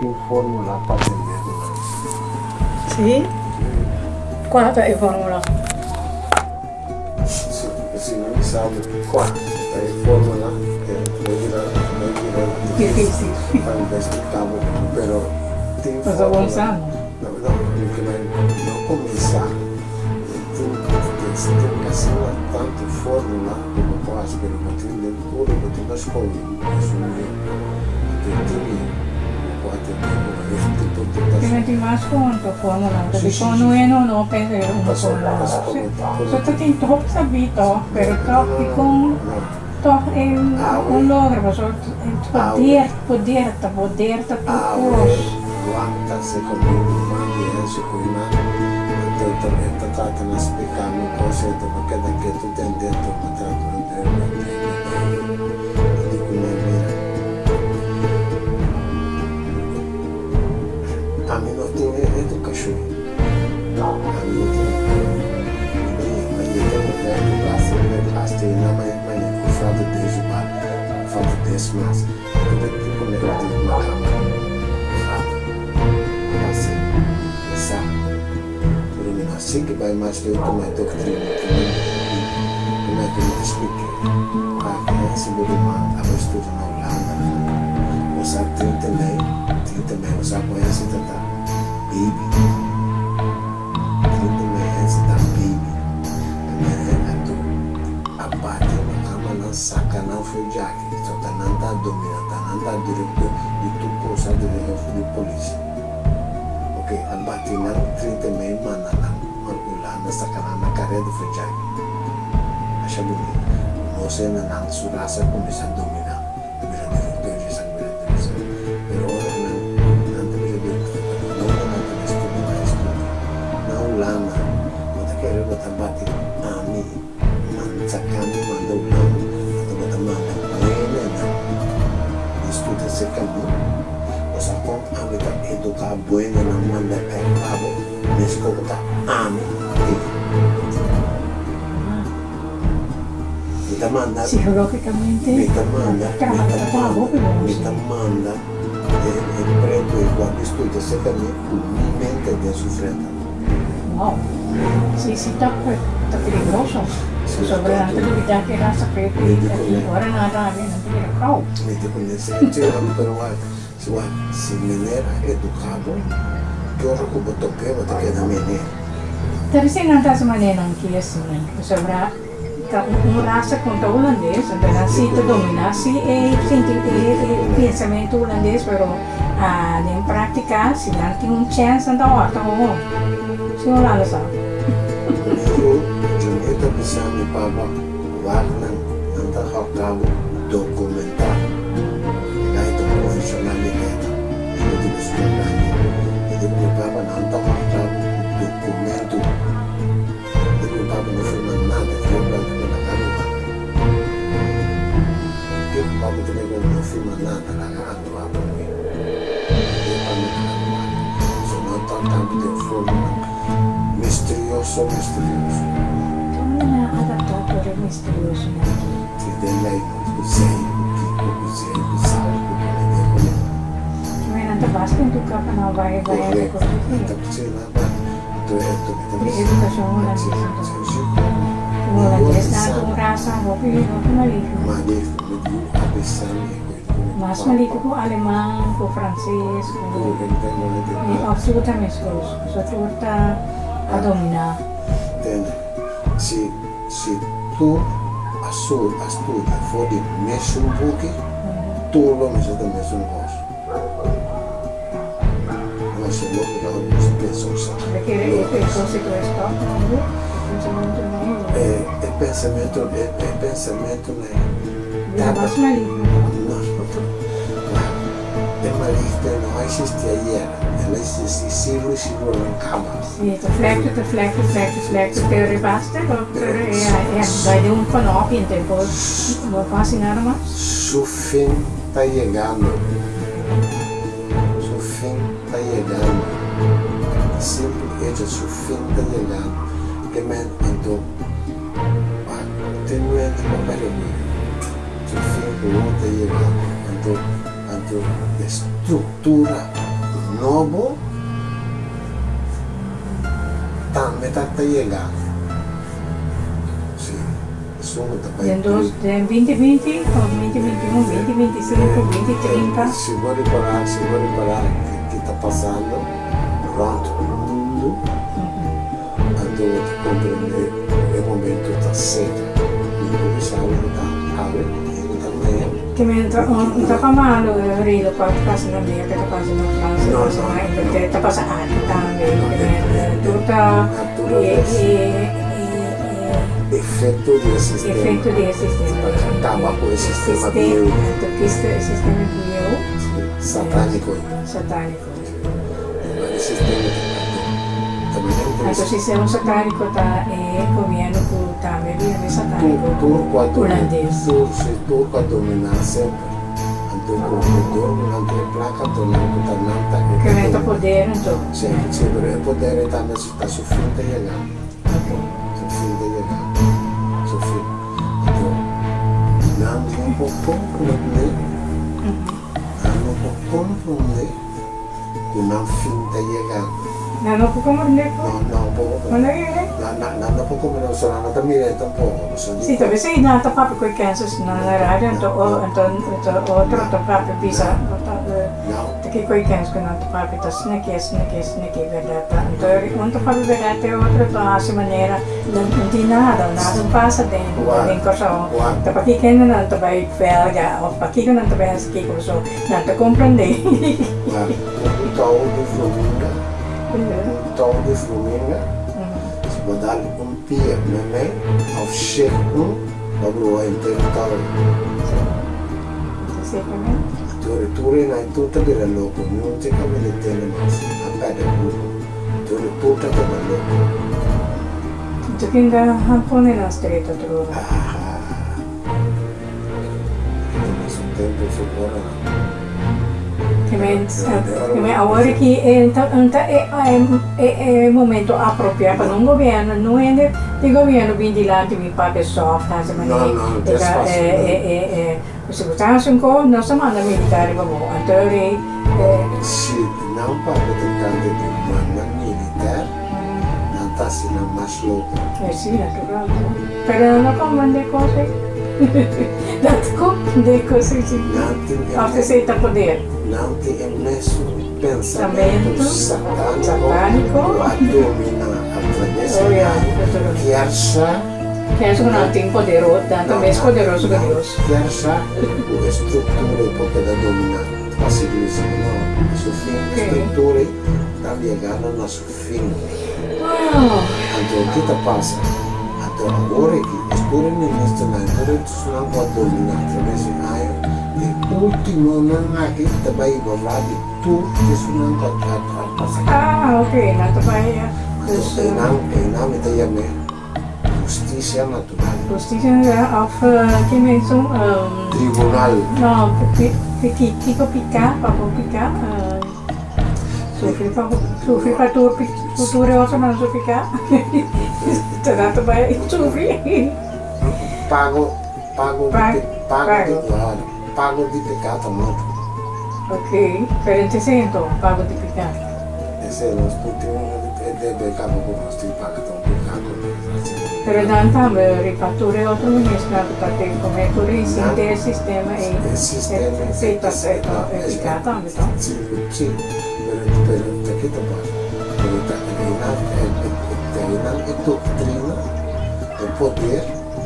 tem fórmula para atender. Sim? Qual é a fórmula? Se, não sabe qual é a fórmula, é, não dirá, não dirá Difícil. para investigar, pero tem fórmula. avançando? Não, não, porque não, não começar. Tem, tem, tem que ser tanto fórmula como não tem nem tudo, não tem mais como. Assumir. Tem metti más conto fórmula, perché Sì, sì, quando sì. uno no pensa una Posso- fórmula. posso Sì. comentar? Sotto ti top sabito, pero top não, con não. top in Ah, un oui. logro, ma so Ah, poder, poder, poder ta Ah, picos. guarda, secondo me, mandi esce con i mani, e tratta di spiegare cose perché da che tu ti ma tanto non devi Que vai mais ter uma doutrina, como é que eu expliquei? A criança do irmão, a estudo na Holanda, você tem também, tem também, você conhece da Bíblia. Tem também essa da Bíblia. Também é do abate na cama, não saca, não foi dessa Caré do Funchal. Așa bonito. No sé en alt su raza cum li s'han dominat. També s'han de fer i s'han mirat de més. Però ara n'han de més de no n'han de més com un anys. No l'ama, no te quero no te mati. A mi, manzacami, mandoblami, no te mata mama. Buena, no. Disputa se camino. Los apont, a mi, educar buena, no manda per pavo. mi ascolta, ami Mi domanda, psicologicamente, mi domanda, mi domanda, e, e prendo i guardi studio secondo me umilmente de sufreta. Wow, si, sì, tocco, è pericoloso. sobre la attività che era sapete, ora nada viene a dire pro. Mi dico, se non c'era, però, se mi era educato, Ko botoke wa te queda menera. Tapi saya nanta sa manera ng kias na. Sobra, ka um rasa contra holandês, então assim tu domina, se é senti é pensamento holandês, pero ah, em prática, se não tem um chance então ó, tá bom. Se não lá sa. Pero Junita bisa ni Papa warna nanta hakabo dokumentar. Kaya rosso misterioso. Cammina tu capa no, vai, vai, vai. Corretto, la mas malito ko alemán, a dominar. entende se se tu estuda for de mesmo book tu lo mesmo do mesmo gosto mas é louco que não pensa Perché è questo se questo no? Pensamento non è. é, é pensamento é, é pensamento né Vira mas maligno. É maligno, não existe let's just see, see where she will come out. Yes, vlekte te vlekte, vlekte, vlekte, teure vaste. de ja, de doen vanaf in de boot. Wat was in arma? Su fim está chegando. Su fim está chegando. Sempre é seu fim tá chegando. De men andou. Continuamente com a peleria. Su fim tá chegando. Andou, andou. Estrutura novo também está chegando. Sim, isso não está En dos, en 2020, o 2021, 2025, 2030. Se vou reparar, se vou reparar o que está passando durante o mundo, então compreender o momento está certo. E isso a está abre, e também que me entra un, un tapamalo, rido para casa na minha, para casa na França, porque está passando também, turta e effetto di assistenza, effetto di assistenza, ah, Cantava com esse sistema bio. Toquista sistema bio. satanico. Satânico. Esse eh, sistema Adesso siamo satanico e ecco, comiano con tameli satanico turco olandese. Turco a addominale sempre. Che metta potere in tutto. Sì, sempre il potere sta su mm-hmm. finta e lagano. Su finta e lagano. Su finta. Nam un po' poco ne. Nam un po' poco ne. Con nam finta e lagano. Sì, dove sei nato proprio con i Kansas, non era tanto otro, tanto proprio pisa, perché con i Kansas che nato proprio da snacchi, snacchi, snacchi, vedata. Non ti proprio vedete otro, da questa maniera, non di nada, nada passa dentro, dentro so. Da perché che non ti vai felga, o perché che non ti vai a schifo, so, non ti comprendi. Non ti ho Talvez Romênia, se vou dar um pia também, ao chefe um, logo vai interpretar. Tore tore na tuta de louco, não tem como ele ter mais. A cada burro, tore puta de louco. Tu quem dá rampone na estreta do lugar. Ah, ah. Mas o tempo se bora na Exatamente. Agora que então, então é, é, é, momento apropriado para um governo, não é de, governo vir de lá de non para eh, eh, eh, a pessoa, se não, não, é, é, é, é, segurança ancora, não se manda militare, vamos, boh, attori. Sì, non parlo tanto di mamma militare, non sta se non más loco. Eh sì, naturale. Però non comanda cose. That's cool, they cose. Nothing. After say, poder. Não tem imenso Pensamento satânico, a dominar Oh, naturalmente. que acha Penso che non tem poderoso, tanto mais poderoso que Deus. que acha a estrutura porque da dominar a civilização não, seu fim, a estrutura está ligada no seu fim. Então o que está passa? Então agora que estuda no início na tu não pode dominar através de raio e último nanga ita bai boladi tu kesunan kat kat ah oke okay. nah terbaik ya kesunan enam itu ya me justicia natural justicia of que me son tribunal no piti tico pica papo pica Sufi patur tuture oso man sufi ka. Tara to ba sufi. Pago pago pago pago. Pago. de, de pecado morto. Ok, per il sento pago di picca. Esse é o último de pecado por nós, tem pago tão pecado. Però tanto rifatture altro ministro perché come tu risente il sistema e Il sistema e sei passato e piccato anche tu. Sì, sì, per, per perché te passa? Per te in e dottrina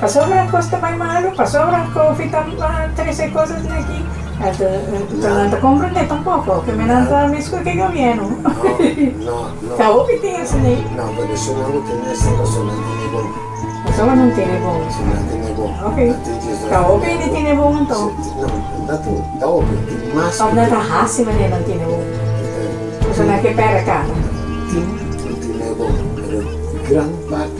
pa sobra costa mai malo, pa sobra confita trece cosas aqui. Non ti comprende tampoco, che me non sta misco che governo. no, no, Cavo che tiene se ne, no, perché se non tiene essere solamente di buono ma solo non tiene buono. se non tiene buono Ok. Cavo che ne tiene buono, to. não, dato, da ovvio, il massimo Om dat haast me non tiene buono. eh, Sono anche per casa. non tiene buono, però gran parte, maioria,